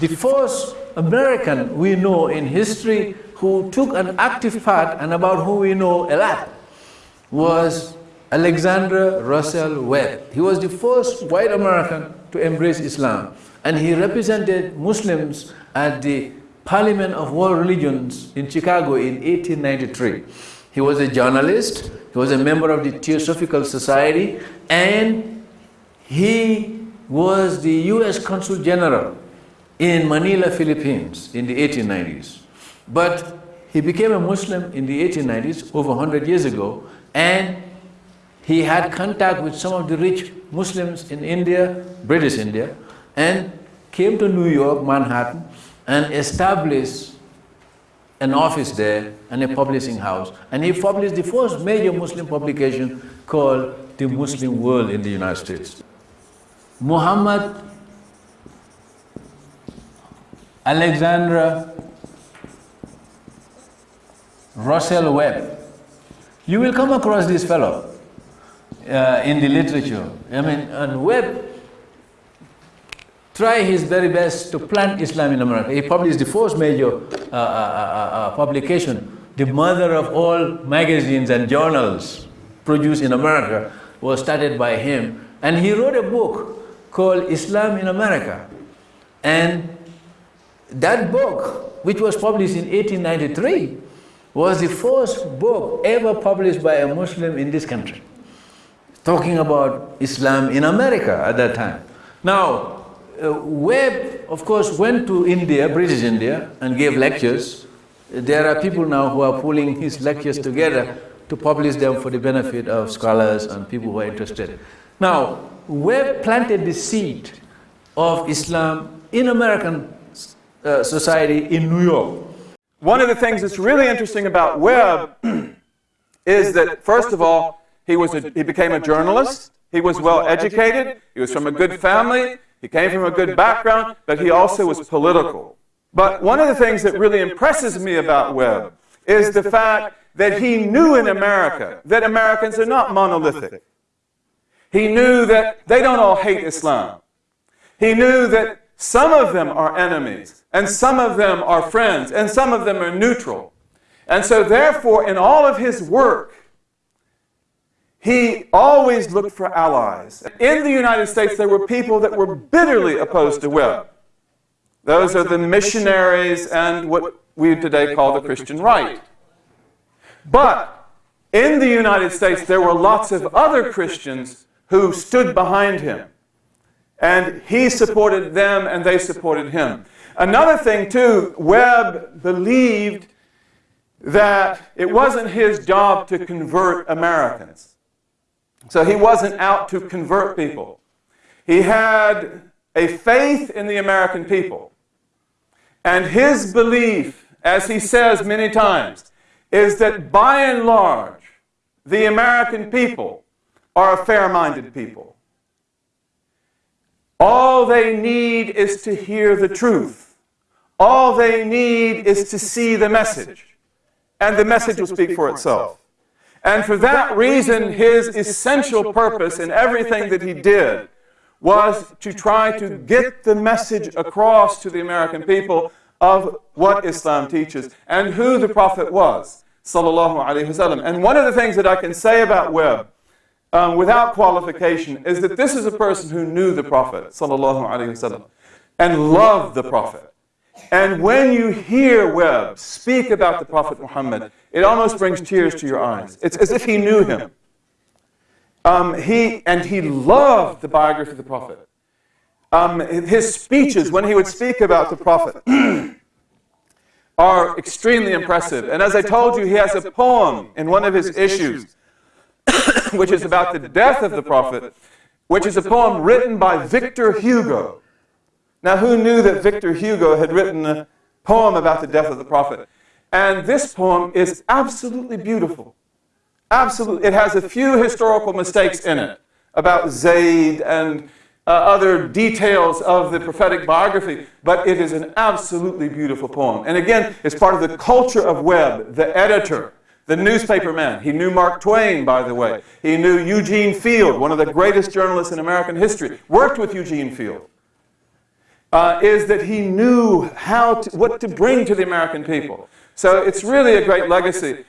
the first American we know in history who took an active part and about whom we know a lot was Alexander Russell Webb. He was the first white American to embrace Islam and he represented Muslims at the Parliament of World Religions in Chicago in 1893. He was a journalist, he was a member of the Theosophical Society, and he was the U.S. Consul General in Manila, Philippines in the 1890s. But he became a Muslim in the 1890s, over 100 years ago, and he had contact with some of the rich Muslims in India, British India, and came to New York, Manhattan, and established an office there and a publishing house. And he published the first major Muslim publication called The Muslim World in the United States. Muhammad Alexander Russell Webb. You will come across this fellow uh, in the literature. I mean, and Webb try his very best to plant Islam in America. He published the first major uh, uh, uh, uh, publication, the mother of all magazines and journals produced in America was started by him. And he wrote a book called Islam in America. And that book, which was published in 1893, was the first book ever published by a Muslim in this country, talking about Islam in America at that time. Now, uh, Webb, of course, went to India, British India, and gave lectures. There are people now who are pulling his lectures together to publish them for the benefit of scholars and people who are interested. Now, Webb planted the seed of Islam in American uh, society in New York. One of the things that's really interesting about Webb is that, first of all, he, was a, he became a journalist, he was well educated, he was from a good family, he came from a good background, but he also was political. But one of the things that really impresses me about Webb is the fact that he knew in America that Americans are not monolithic. He knew that they don't all hate Islam. He knew that some of them are enemies, and some of them are friends, and some of them are neutral. And so therefore, in all of his work, he always looked for allies. In the United States, there were people that were bitterly opposed to Webb. Those are the missionaries and what we today call the Christian right. But in the United States, there were lots of other Christians who stood behind him. And he supported them and they supported him. Another thing, too, Webb believed that it wasn't his job to convert Americans. So he wasn't out to convert people. He had a faith in the American people. And his belief, as he says many times, is that by and large, the American people are a fair-minded people. All they need is to hear the truth. All they need is to see the message. And the message will speak for itself. And for that reason, his essential purpose in everything that he did was to try to get the message across to the American people of what Islam teaches and who the Prophet was, sallallahu alaihi wasallam. And one of the things that I can say about Webb, um, without qualification, is that this is a person who knew the Prophet, sallallahu alaihi wasallam, and loved the Prophet. And when you hear Webb speak about the Prophet Muhammad, it almost brings tears to your eyes. It's as if he knew him. Um, he, and he loved the biography of the Prophet. Um, his speeches, when he would speak about the Prophet, are extremely impressive. And as I told you, he has a poem in one of his issues, which is about the death of the Prophet, which is a poem written by Victor Hugo. Now, who knew that Victor Hugo had written a poem about the death of the prophet? And this poem is absolutely beautiful. Absolutely. It has a few historical mistakes in it about Zayd and uh, other details of the prophetic biography, but it is an absolutely beautiful poem. And again, it's part of the culture of Webb, the editor, the newspaper man. He knew Mark Twain, by the way. He knew Eugene Field, one of the greatest journalists in American history, worked with Eugene Field. uh, is that he knew how to, what to bring to the American people. So it's really a great legacy.